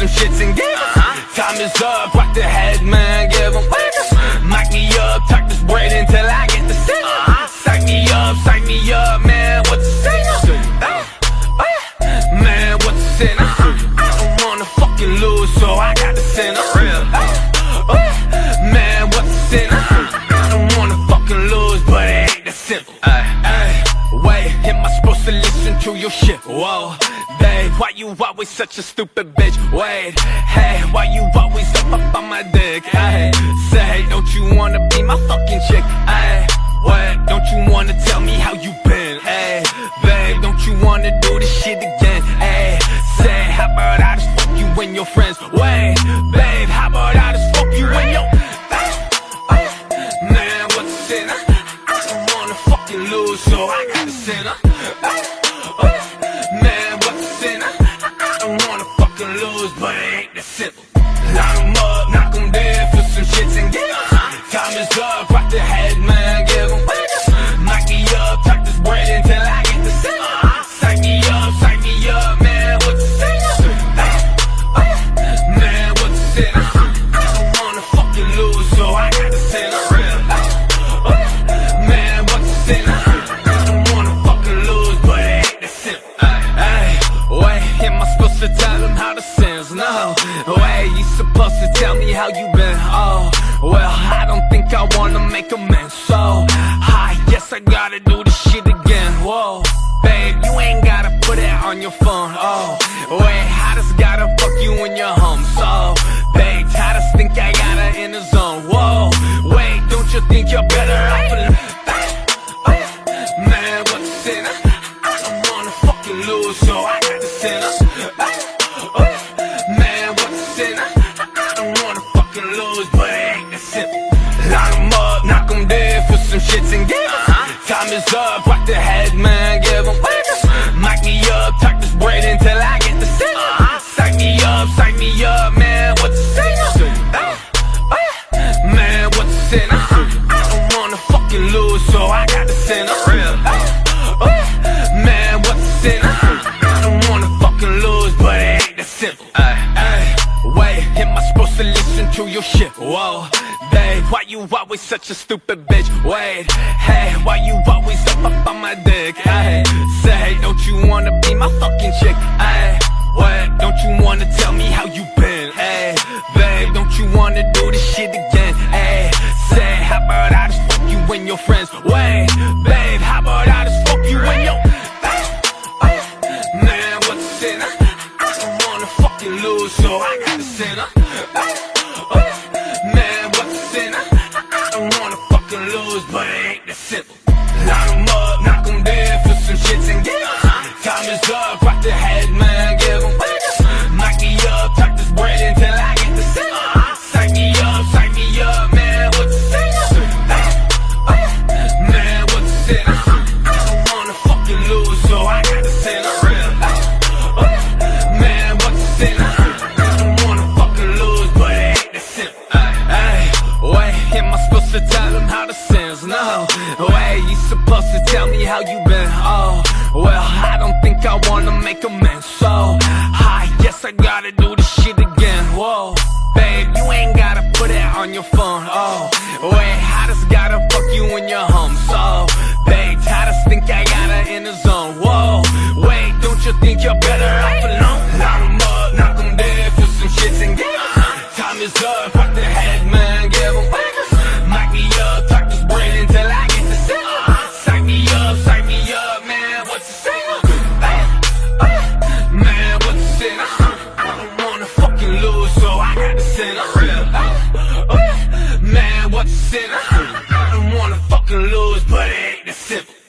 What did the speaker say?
some shits and giggles. Uh-huh. Time is up, rock the head, man, lose, so I got the sinner. Uh, man, what's the sin? I don't wanna fucking lose, but it ain't that simple. Ay, wait, am I supposed to listen to your shit? Whoa, babe, why you always such a stupid bitch? Wait, hey, why you always up up on my dick? Ay, say, don't you wanna be my fucking chick? Ay, what? Don't you wanna tell me how you been? Ay, babe, don't you wanna do this shit again? And your friends? Wait, babe, how about I just fuck you when your uh, Man, what's the sin? Uh? I don't wanna fucking lose, so I got the sinner. Uh? Man, what's the sin? I don't wanna fucking lose, but it ain't that simple. Supposed to tell him how to sins? No, wait, you supposed to tell me how you been? Oh, well, I don't think I wanna make amends. So, I guess I gotta do this shit again. Whoa, babe, you ain't gotta put it on your phone. Oh, wait, I just gotta fuck you in your home. So, babe, I just think I gotta in the zone. Whoa, wait, don't you think you're better off alone? Man, what's the sin? I don't wanna fucking lose, so I Up, rock the head, man, give 'em wiggles. Mic me up, tuck this braid until I get the signal. Psych me up, psych me up, man, what's the signal? Ah, ah, man, what's the sin? I don't wanna fucking lose, so I got the sinner. Ah, man, what's the sin? I don't wanna fucking lose, but it ain't that simple. Ay, ay, wait, am I supposed to listen to your shit? Whoa, babe, why you always such a stupid bitch? Wait, hey, why you always up up on my dick? Ay, say, don't you wanna be my fucking chick? Ay, what? Don't you wanna tell me how you been? Ay, babe, don't you wanna do this shit again? Ay, say, how about I just fuck you and your friends? Wait, babe, how about I just fuck you and your Man, what's the sin? I wanna fucking lose, so I got the sinner. Oh. Wait, am I supposed to tell him how to? No, wait, you supposed to tell me how you been? Oh, well, I don't think I wanna make amends. So, I guess I gotta do this shit again. Whoa, babe, you ain't gotta put it on your phone. simple.